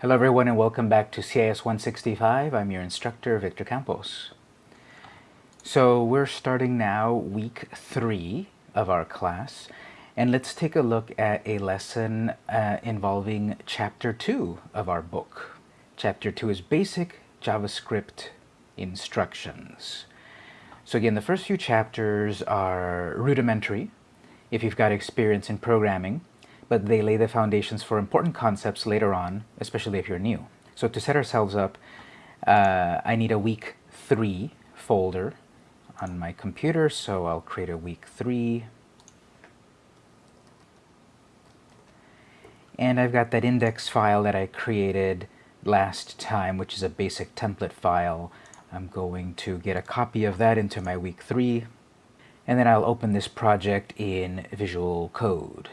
Hello everyone and welcome back to CIS 165. I'm your instructor, Victor Campos. So we're starting now week three of our class and let's take a look at a lesson uh, involving chapter two of our book. Chapter two is basic JavaScript instructions. So again, the first few chapters are rudimentary if you've got experience in programming but they lay the foundations for important concepts later on, especially if you're new. So to set ourselves up, uh, I need a week three folder on my computer, so I'll create a week three. And I've got that index file that I created last time, which is a basic template file. I'm going to get a copy of that into my week three, and then I'll open this project in Visual Code.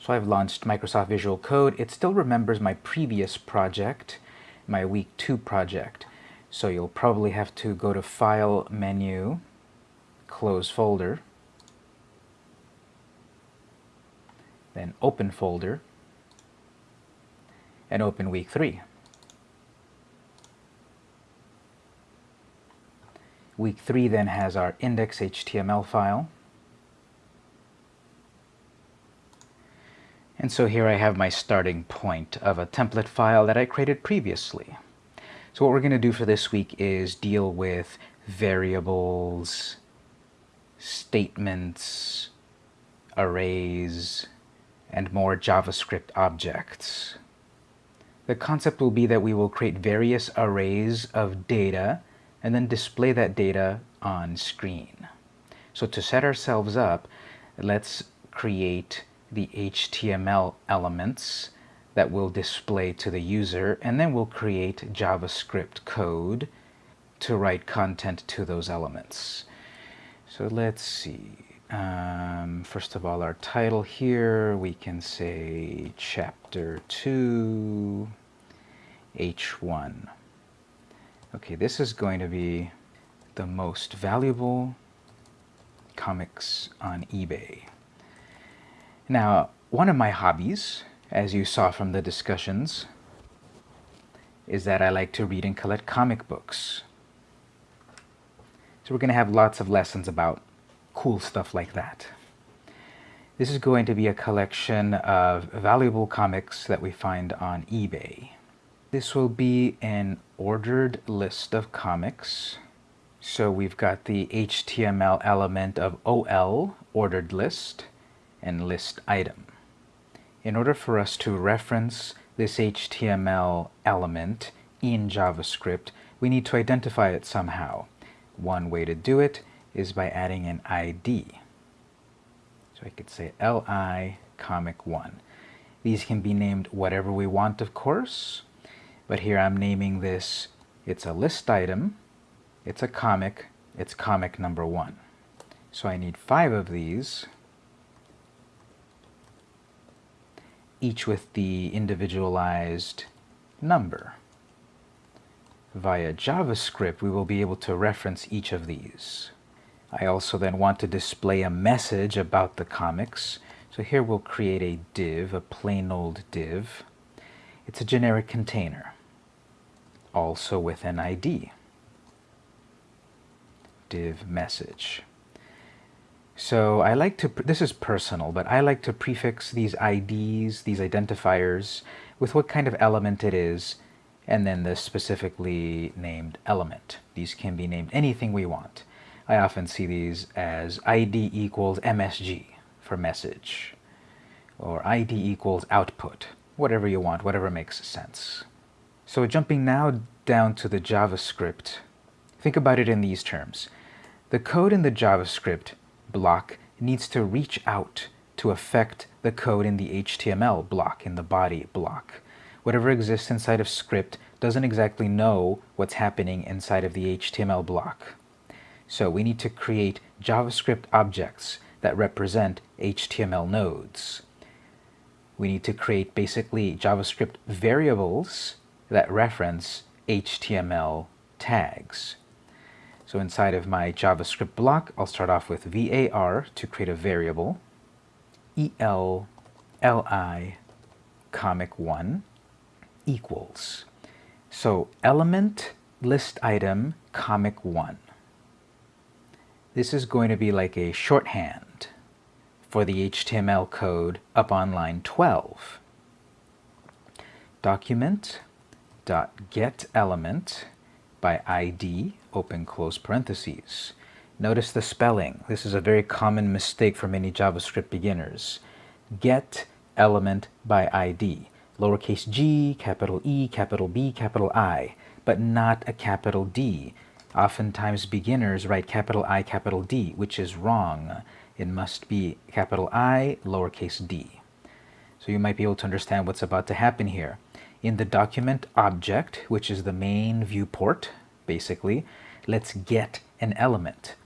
So I've launched Microsoft Visual Code. It still remembers my previous project, my week two project. So you'll probably have to go to File menu, Close Folder, then Open Folder, and open week three. Week three then has our index.html file. And so here I have my starting point of a template file that I created previously. So what we're going to do for this week is deal with variables, statements, arrays, and more JavaScript objects. The concept will be that we will create various arrays of data and then display that data on screen. So to set ourselves up, let's create the HTML elements that will display to the user, and then we'll create JavaScript code to write content to those elements. So let's see. Um, first of all, our title here, we can say Chapter 2, H1. Okay, this is going to be the most valuable comics on eBay. Now, one of my hobbies, as you saw from the discussions, is that I like to read and collect comic books. So we're going to have lots of lessons about cool stuff like that. This is going to be a collection of valuable comics that we find on eBay. This will be an ordered list of comics. So we've got the HTML element of OL, ordered list, and list item. In order for us to reference this HTML element in JavaScript, we need to identify it somehow. One way to do it is by adding an ID. So I could say li comic 1. These can be named whatever we want, of course, but here I'm naming this, it's a list item, it's a comic, it's comic number 1. So I need five of these each with the individualized number. Via JavaScript, we will be able to reference each of these. I also then want to display a message about the comics. So here we'll create a div, a plain old div. It's a generic container, also with an ID. Div message. So I like to, this is personal, but I like to prefix these IDs, these identifiers, with what kind of element it is, and then the specifically named element. These can be named anything we want. I often see these as ID equals MSG for message, or ID equals output, whatever you want, whatever makes sense. So jumping now down to the JavaScript, think about it in these terms. The code in the JavaScript block needs to reach out to affect the code in the HTML block, in the body block. Whatever exists inside of script doesn't exactly know what's happening inside of the HTML block. So we need to create JavaScript objects that represent HTML nodes. We need to create basically JavaScript variables that reference HTML tags. So inside of my JavaScript block, I'll start off with var to create a variable, el li comic1. equals. So element list item comic 1. This is going to be like a shorthand for the HTML code up on line 12. Document dot get element by ID, open close parentheses. Notice the spelling. This is a very common mistake for many JavaScript beginners. Get element by ID. Lowercase g, capital E, capital B, capital I, but not a capital D. Oftentimes beginners write capital I, capital D, which is wrong. It must be capital I, lowercase d. So you might be able to understand what's about to happen here. In the document object, which is the main viewport, basically, let's get an element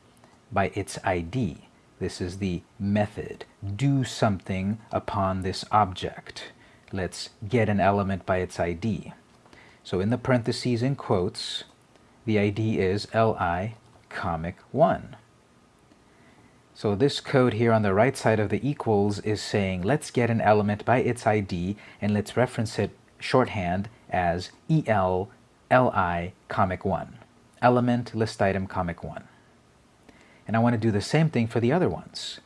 by its ID. This is the method. Do something upon this object. Let's get an element by its ID. So in the parentheses in quotes, the ID is li comic 1. So this code here on the right side of the equals is saying let's get an element by its ID and let's reference it shorthand as EL LI comic 1. Element list item comic 1. And I want to do the same thing for the other ones.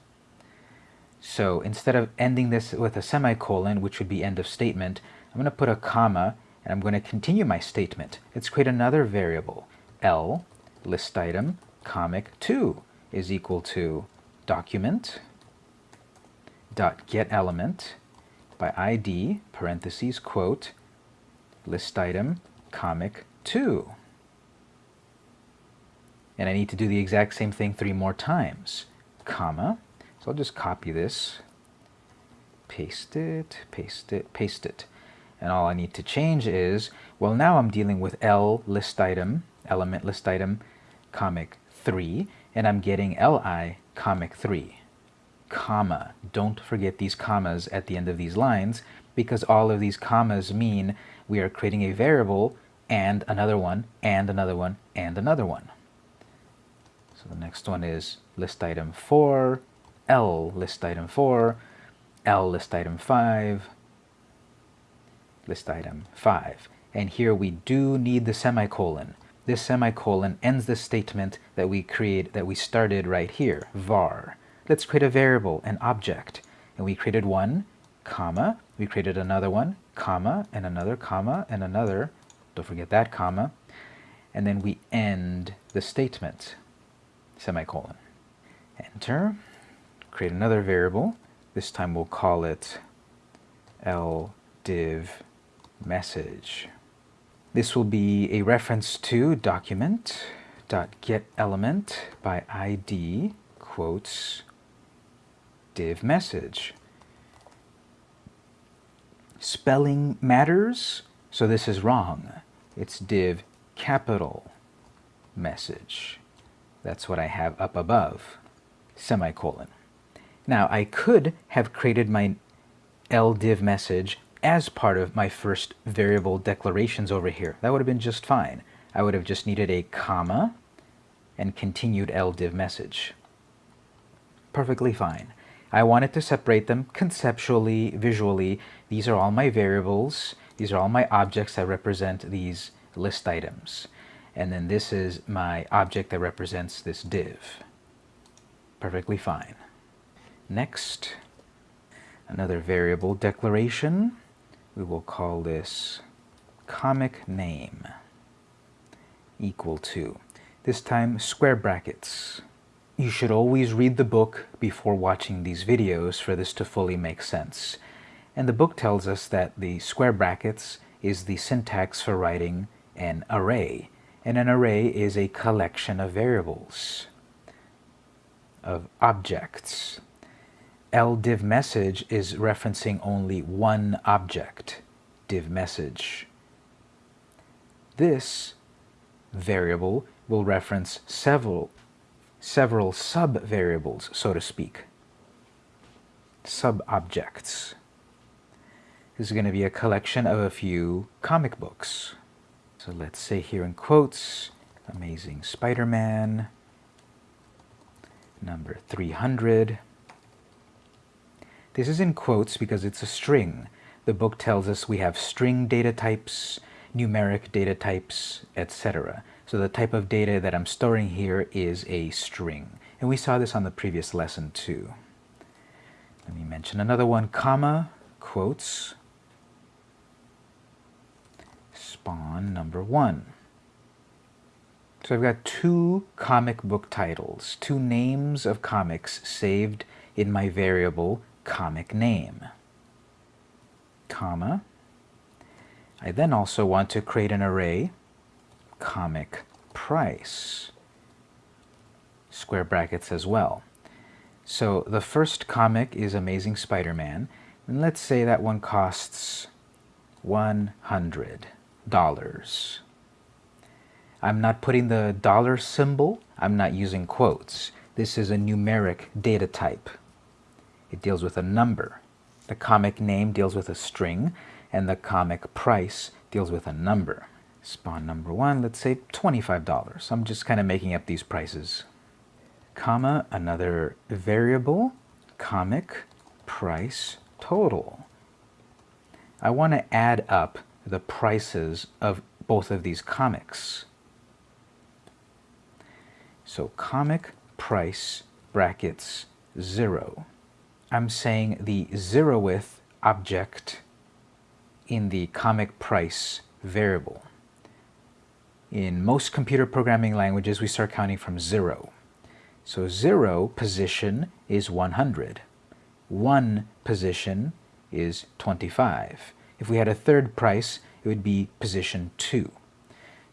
So instead of ending this with a semicolon, which would be end of statement, I'm going to put a comma and I'm going to continue my statement. Let's create another variable. L list item comic 2 is equal to document dot get element by ID parentheses quote list item comic 2 and I need to do the exact same thing three more times, comma. So I'll just copy this, paste it, paste it, paste it. And all I need to change is, well now I'm dealing with L list item, element list item, comic 3, and I'm getting Li comic 3, comma. Don't forget these commas at the end of these lines, because all of these commas mean we are creating a variable and another one, and another one, and another one. So the next one is list item 4, L list item 4, L list item 5, list item 5. And here we do need the semicolon. This semicolon ends the statement that we create that we started right here, var. Let's create a variable, an object. And we created one, comma, we created another one, comma, and another comma, and another, don't forget that comma, and then we end the statement semicolon. Enter, create another variable. This time we'll call it ldiv message. This will be a reference to document dot get element by id quotes div message. Spelling matters, so this is wrong. It's div capital message. That's what I have up above, semicolon. Now, I could have created my ldiv message as part of my first variable declarations over here. That would have been just fine. I would have just needed a comma and continued ldiv message. Perfectly fine. I wanted to separate them conceptually, visually. These are all my variables. These are all my objects that represent these list items and then this is my object that represents this div. Perfectly fine. Next, another variable declaration. We will call this comic name equal to, this time square brackets. You should always read the book before watching these videos for this to fully make sense. And the book tells us that the square brackets is the syntax for writing an array and an array is a collection of variables, of objects. LDiv message is referencing only one object, div message. This variable will reference several, several sub-variables, so to speak, sub-objects. This is going to be a collection of a few comic books. So let's say here in quotes, Amazing Spider-Man, number 300. This is in quotes because it's a string. the book tells us we have string data types, numeric data types, etc. So the type of data that I'm storing here is a string. And we saw this on the previous lesson too. Let me mention another one, comma, quotes, spawn number one. So I've got two comic book titles, two names of comics saved in my variable comic name, comma. I then also want to create an array, comic price, square brackets as well. So the first comic is Amazing Spider-Man, and let's say that one costs $100. I'm not putting the dollar symbol, I'm not using quotes. This is a numeric data type. It deals with a number. The comic name deals with a string, and the comic price deals with a number. Spawn number one, let's say $25. I'm just kind of making up these prices. Comma, another variable, comic price total. I want to add up the prices of both of these comics. So comic price brackets 0. I'm saying the zeroth object in the comic price variable. In most computer programming languages, we start counting from 0. So 0 position is 100. 1 position is 25. If we had a third price, it would be position 2.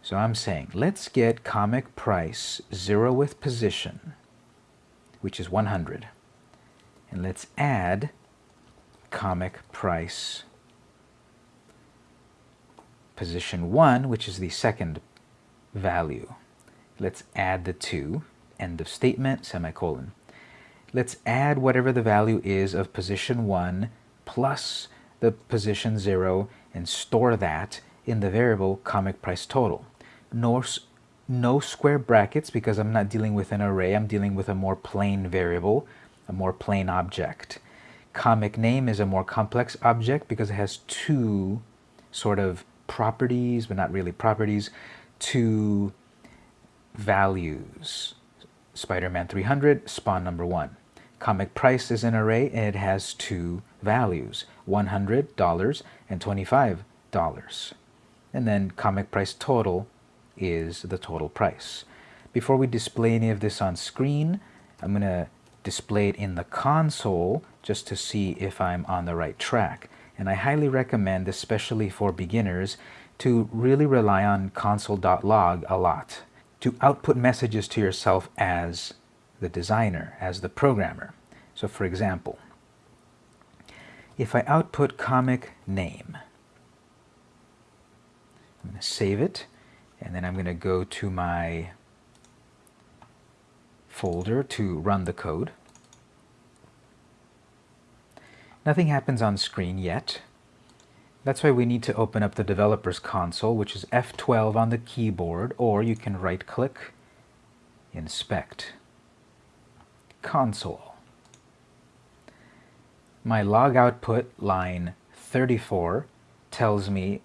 So I'm saying, let's get comic price zeroth position, which is 100. And let's add comic price position 1, which is the second value. Let's add the two, end of statement, semicolon. Let's add whatever the value is of position 1 plus the position 0 and store that in the variable comic price total no, no square brackets because I'm not dealing with an array. I'm dealing with a more plain variable, a more plain object. Comic name is a more complex object because it has two sort of properties, but not really properties, two values. Spider-Man 300, spawn number one. Comic price is an array and it has two values, $100 and $25. And then comic price total is the total price. Before we display any of this on screen, I'm going to display it in the console just to see if I'm on the right track. And I highly recommend, especially for beginners, to really rely on console.log a lot, to output messages to yourself as the designer, as the programmer. So for example, if I output comic name, I'm going to save it, and then I'm going to go to my folder to run the code. Nothing happens on screen yet. That's why we need to open up the developer's console, which is F12 on the keyboard, or you can right-click, Inspect, Console. My log output, line 34, tells me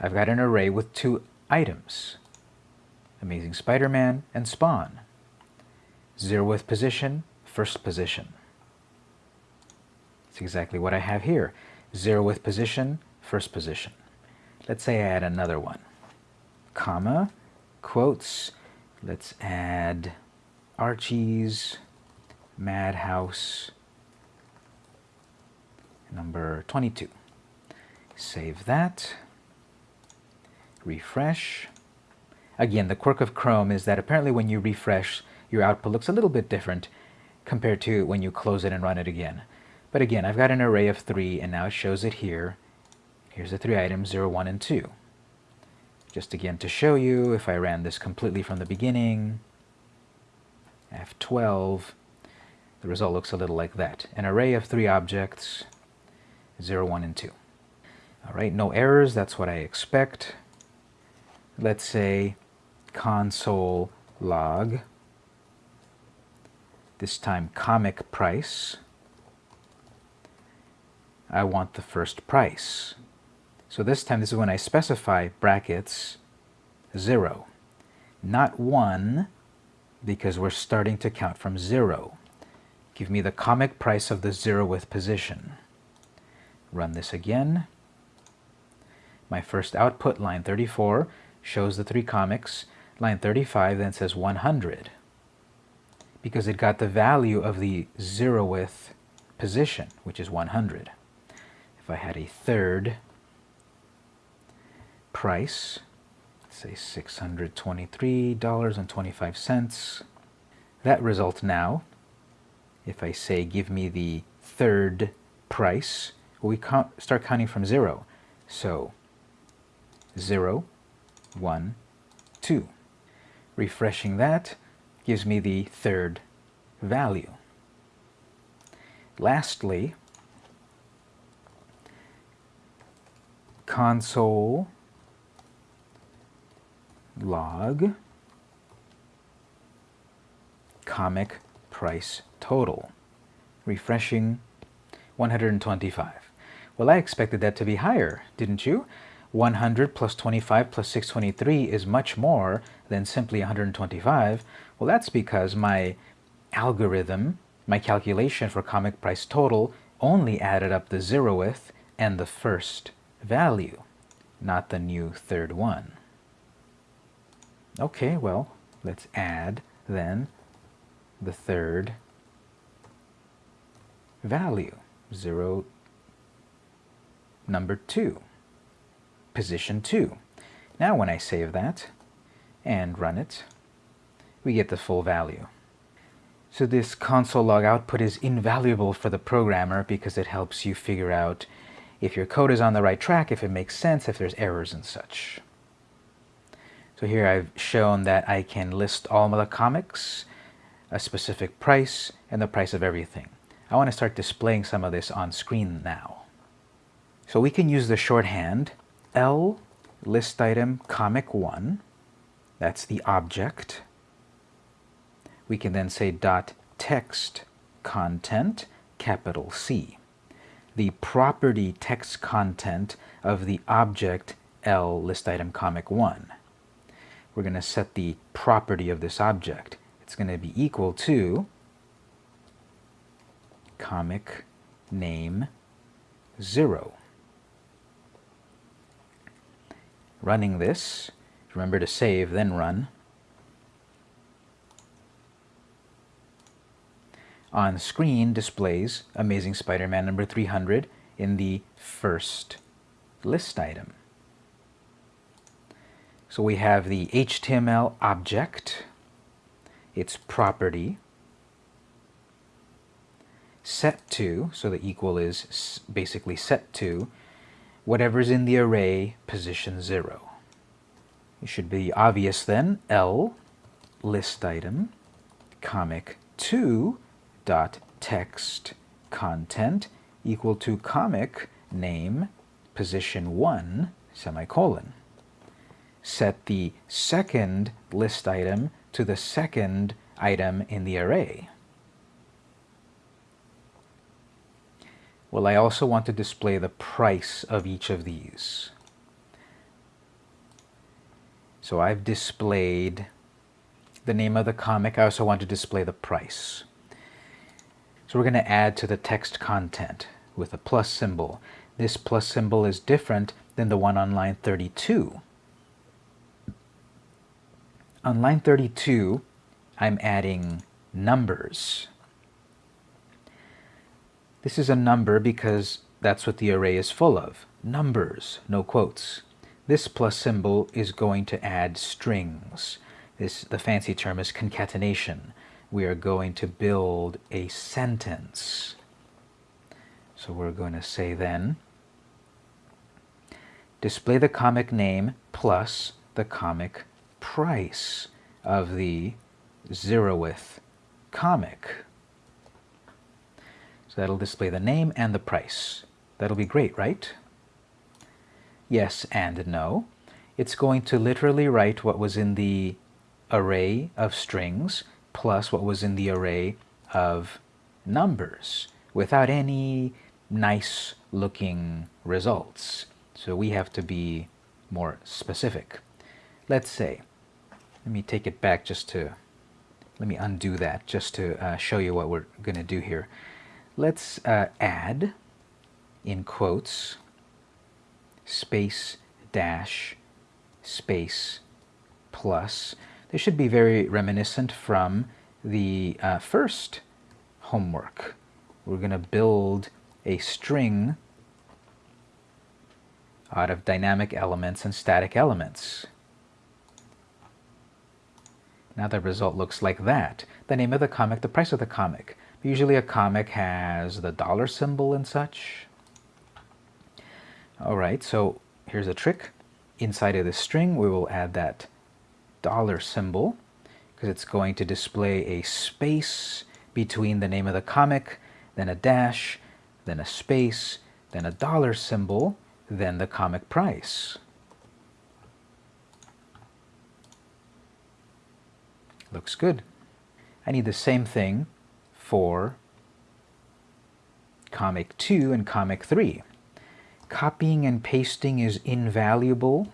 I've got an array with two items. Amazing Spider-Man and Spawn. Zeroth position, first position. It's exactly what I have here. Zeroth position, first position. Let's say I add another one. Comma, quotes, let's add Archie's Madhouse number 22. Save that refresh. Again, the quirk of Chrome is that apparently when you refresh, your output looks a little bit different compared to when you close it and run it again. But again, I've got an array of three, and now it shows it here. Here's the three items, 0, 1, and 2. Just again to show you, if I ran this completely from the beginning, F12, the result looks a little like that. An array of three objects, 0, 1, and 2. All right, no errors, that's what I expect let's say console log, this time comic price, I want the first price. So this time, this is when I specify brackets 0. Not 1, because we're starting to count from 0. Give me the comic price of the zeroth position. Run this again. My first output, line 34, shows the three comics. Line 35 then says 100 because it got the value of the zeroth position, which is 100. If I had a third price, say $623.25, that result now, if I say give me the third price, we start counting from zero. So zero, one, two. Refreshing that gives me the third value. Lastly, console log comic price total. Refreshing 125. Well, I expected that to be higher, didn't you? 100 plus 25 plus 623 is much more than simply 125. Well, that's because my algorithm, my calculation for comic price total, only added up the zeroth and the first value, not the new third one. Okay, well, let's add then the third value, 0, number 2 position 2. Now when I save that and run it, we get the full value. So this console log output is invaluable for the programmer because it helps you figure out if your code is on the right track, if it makes sense, if there's errors and such. So here I've shown that I can list all of the comics, a specific price, and the price of everything. I want to start displaying some of this on screen now. So we can use the shorthand L list item comic 1, that's the object. We can then say dot text content, capital C. The property text content of the object L list item comic 1. We're going to set the property of this object. It's going to be equal to comic name 0. running this. Remember to save, then run. On screen displays Amazing Spider-Man number 300 in the first list item. So we have the HTML object, its property, set to, so the equal is basically set to, whatever's in the array position 0. It should be obvious then, L list item comic 2 dot text content equal to comic name position 1 semicolon. Set the second list item to the second item in the array. Well, I also want to display the price of each of these. So I've displayed the name of the comic. I also want to display the price. So we're going to add to the text content with a plus symbol. This plus symbol is different than the one on line 32. On line 32, I'm adding numbers. This is a number because that's what the array is full of. Numbers, no quotes. This plus symbol is going to add strings. This, the fancy term is concatenation. We are going to build a sentence. So we're going to say then, display the comic name plus the comic price of the zeroth comic. So that'll display the name and the price. That'll be great, right? Yes and no. It's going to literally write what was in the array of strings plus what was in the array of numbers without any nice looking results. So we have to be more specific. Let's say, let me take it back just to, let me undo that just to uh, show you what we're going to do here. Let's uh, add, in quotes, space dash space plus. This should be very reminiscent from the uh, first homework. We're going to build a string out of dynamic elements and static elements. Now the result looks like that. The name of the comic, the price of the comic. Usually a comic has the dollar symbol and such. Alright, so here's a trick. Inside of the string, we will add that dollar symbol because it's going to display a space between the name of the comic, then a dash, then a space, then a dollar symbol, then the comic price. Looks good. I need the same thing for comic 2 and comic 3. Copying and pasting is invaluable.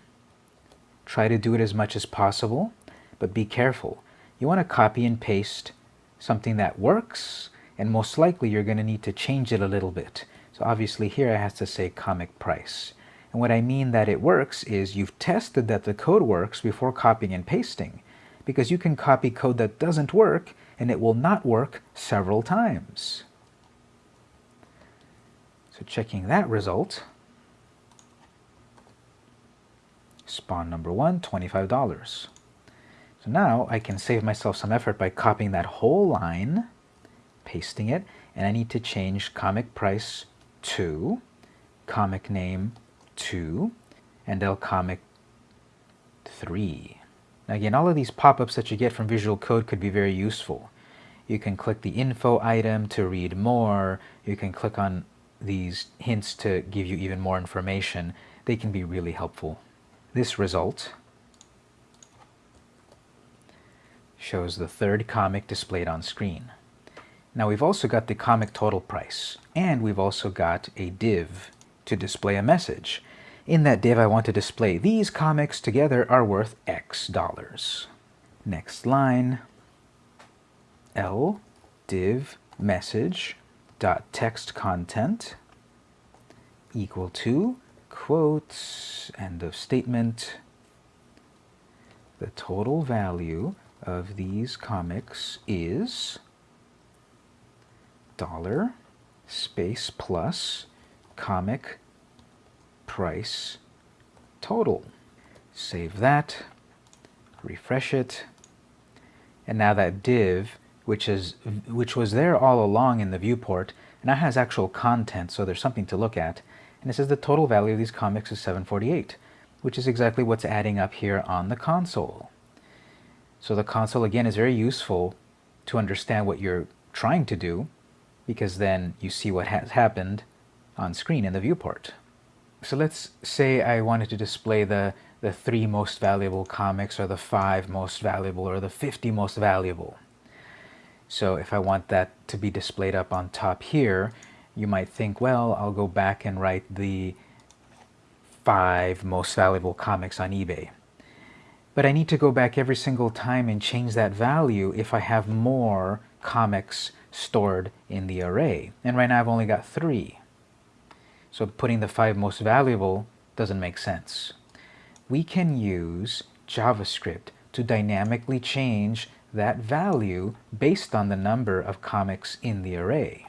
Try to do it as much as possible, but be careful. You want to copy and paste something that works, and most likely you're going to need to change it a little bit. So obviously here I have to say comic price. And what I mean that it works is you've tested that the code works before copying and pasting. Because you can copy code that doesn't work and it will not work several times. So checking that result, spawn number one, $25. So now I can save myself some effort by copying that whole line, pasting it, and I need to change comic price to comic name 2 and L comic 3. Now again, all of these pop-ups that you get from Visual Code could be very useful. You can click the info item to read more. You can click on these hints to give you even more information. They can be really helpful. This result shows the third comic displayed on screen. Now we've also got the comic total price, and we've also got a div to display a message. In that div I want to display these comics together are worth X dollars. Next line, L div message dot text content equal to quotes end of statement the total value of these comics is dollar space plus comic price total. Save that, refresh it, and now that div, which is which was there all along in the viewport, now has actual content, so there's something to look at. And it says the total value of these comics is 748, which is exactly what's adding up here on the console. So the console, again, is very useful to understand what you're trying to do, because then you see what has happened on screen in the viewport. So let's say I wanted to display the, the three most valuable comics or the five most valuable or the 50 most valuable. So if I want that to be displayed up on top here, you might think, well, I'll go back and write the five most valuable comics on eBay. But I need to go back every single time and change that value if I have more comics stored in the array. And right now I've only got three. So putting the five most valuable doesn't make sense. We can use JavaScript to dynamically change that value based on the number of comics in the array.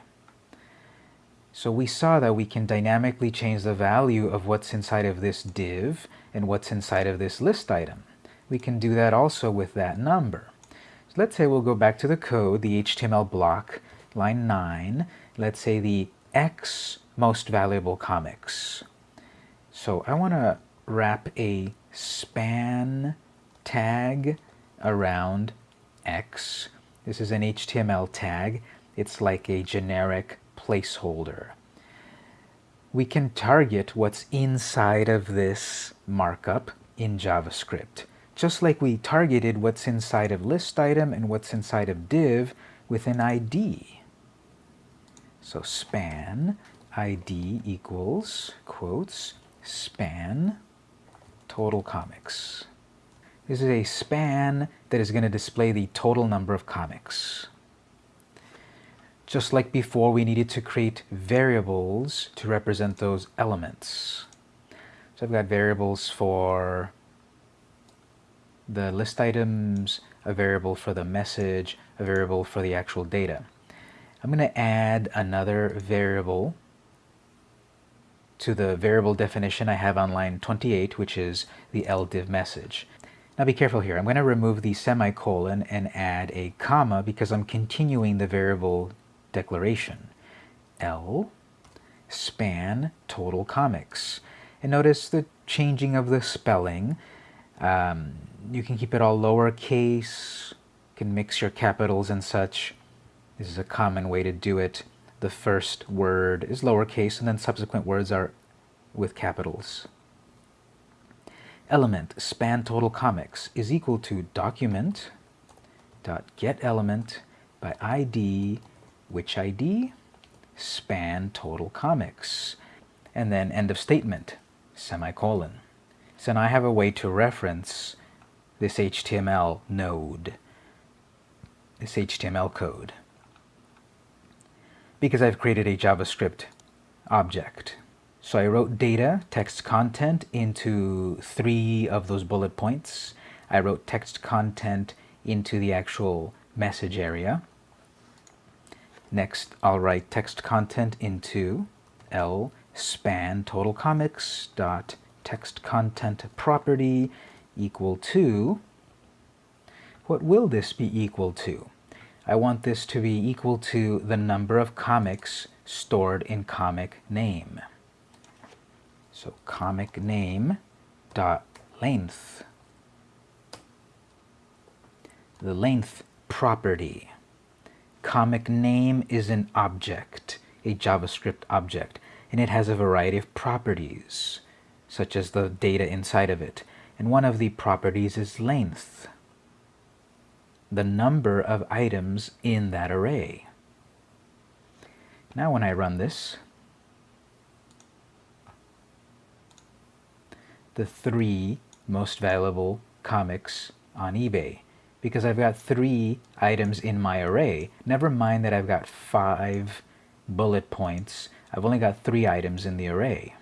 So we saw that we can dynamically change the value of what's inside of this div and what's inside of this list item. We can do that also with that number So let's say we'll go back to the code, the HTML block, line 9. Let's say the X most valuable comics. So I want to wrap a span tag around X. This is an HTML tag. It's like a generic placeholder. We can target what's inside of this markup in JavaScript just like we targeted what's inside of list item and what's inside of div with an ID. So span id equals, quotes, span total comics. This is a span that is going to display the total number of comics. Just like before, we needed to create variables to represent those elements. So I've got variables for the list items, a variable for the message, a variable for the actual data. I'm going to add another variable to the variable definition I have on line 28, which is the ldiv message. Now be careful here. I'm going to remove the semicolon and add a comma because I'm continuing the variable declaration. L span total comics. And notice the changing of the spelling. Um, you can keep it all lowercase, you can mix your capitals and such. This is a common way to do it. The first word is lowercase and then subsequent words are with capitals. Element span total comics is equal to document dot get element by ID which ID span total comics and then end of statement semicolon. So now I have a way to reference this HTML node, this HTML code, because I've created a JavaScript object. So I wrote data, text content into three of those bullet points. I wrote text content into the actual message area. Next, I'll write text content into L span total comics dot text content property equal to, what will this be equal to? I want this to be equal to the number of comics stored in comic name. So comic name dot length. The length property. Comic name is an object, a JavaScript object, and it has a variety of properties, such as the data inside of it. And one of the properties is length, the number of items in that array. Now when I run this, the three most valuable comics on eBay because I've got three items in my array. Never mind that I've got five bullet points. I've only got three items in the array.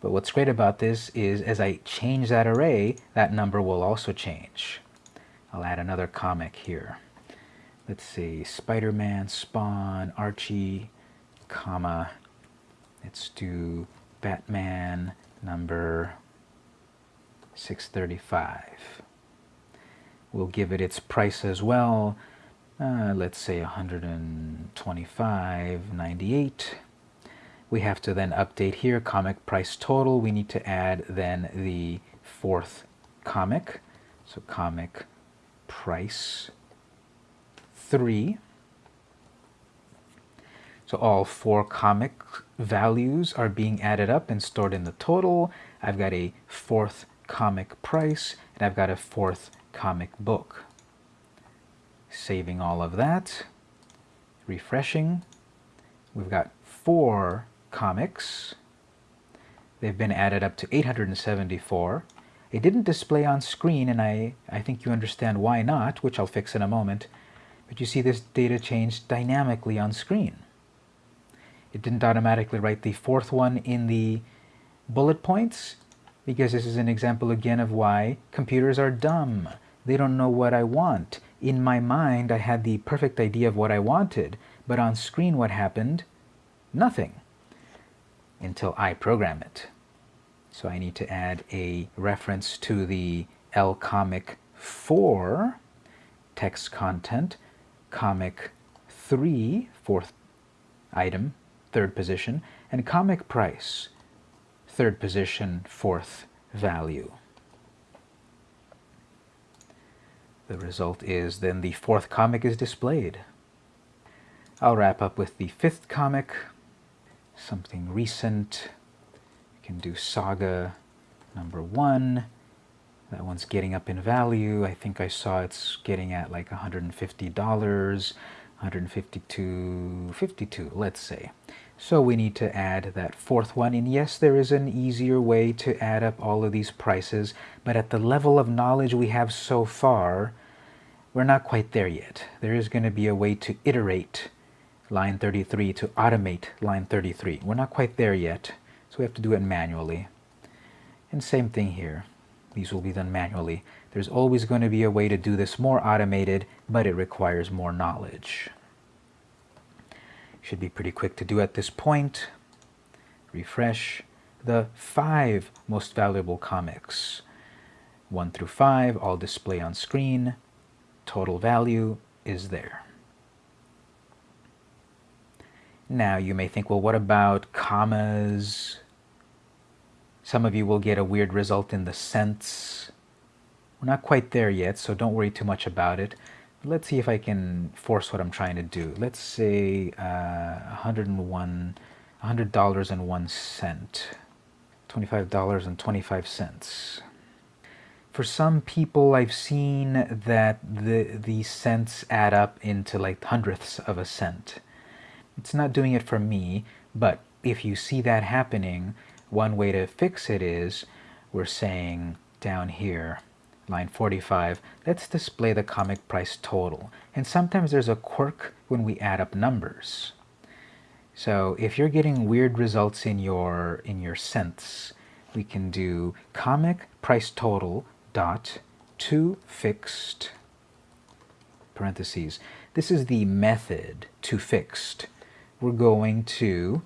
But what's great about this is as I change that array, that number will also change. I'll add another comic here. Let's see, Spider-Man, Spawn, Archie, comma, let's do Batman number 635. We'll give it its price as well. Uh, let's say 125.98. We have to then update here comic price total. We need to add then the fourth comic. So comic price 3. So all four comic values are being added up and stored in the total. I've got a fourth comic price and I've got a fourth comic book. Saving all of that, refreshing. We've got four comics. They've been added up to 874. It didn't display on screen, and I, I think you understand why not, which I'll fix in a moment. But you see this data changed dynamically on screen. It didn't automatically write the fourth one in the bullet points, because this is an example again of why computers are dumb. They don't know what I want. In my mind, I had the perfect idea of what I wanted, but on screen what happened? Nothing until I program it. So I need to add a reference to the lcomic 4 text content, comic 3, fourth item, third position, and comic price, third position, fourth value. The result is then the fourth comic is displayed. I'll wrap up with the fifth comic, something recent. Can do Saga number one. That one's getting up in value. I think I saw it's getting at like $150, 152, 52, let's say. So we need to add that fourth one. And yes, there is an easier way to add up all of these prices, but at the level of knowledge we have so far, we're not quite there yet. There is going to be a way to iterate line 33 to automate line 33. We're not quite there yet, so we have to do it manually. And same thing here. These will be done manually. There's always going to be a way to do this more automated, but it requires more knowledge. Should be pretty quick to do at this point. Refresh the five most valuable comics. 1 through 5 all display on screen. Total value is there. Now you may think, well, what about commas? Some of you will get a weird result in the cents. We're not quite there yet, so don't worry too much about it. Let's see if I can force what I'm trying to do. Let's say uh, 101, $100 and one cent, $25.25. For some people, I've seen that the, the cents add up into like hundredths of a cent. It's not doing it for me, but if you see that happening, one way to fix it is we're saying down here, line 45, let's display the comic price total. And sometimes there's a quirk when we add up numbers. So if you're getting weird results in your in your cents, we can do comic price total dot to fixed parentheses. This is the method to fixed we're going to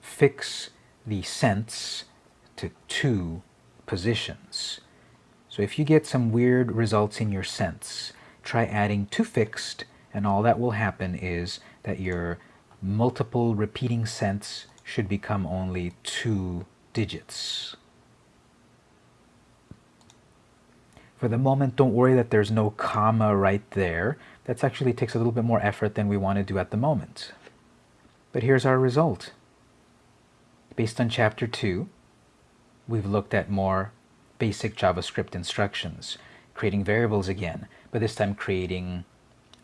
fix the cents to two positions. So if you get some weird results in your cents, try adding to fixed and all that will happen is that your multiple repeating cents should become only two digits. For the moment, don't worry that there's no comma right there. That actually takes a little bit more effort than we want to do at the moment. But here's our result. Based on Chapter 2, we've looked at more basic JavaScript instructions, creating variables again, but this time creating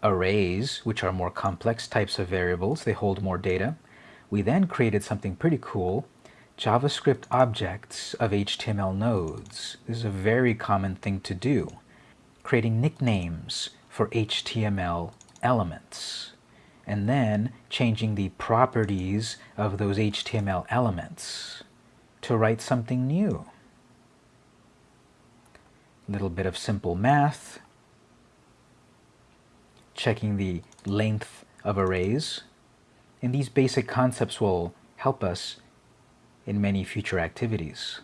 arrays, which are more complex types of variables. They hold more data. We then created something pretty cool, JavaScript objects of HTML nodes. This is a very common thing to do, creating nicknames for HTML elements and then changing the properties of those HTML elements to write something new. A little bit of simple math, checking the length of arrays, and these basic concepts will help us in many future activities.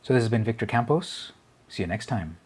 So this has been Victor Campos. See you next time.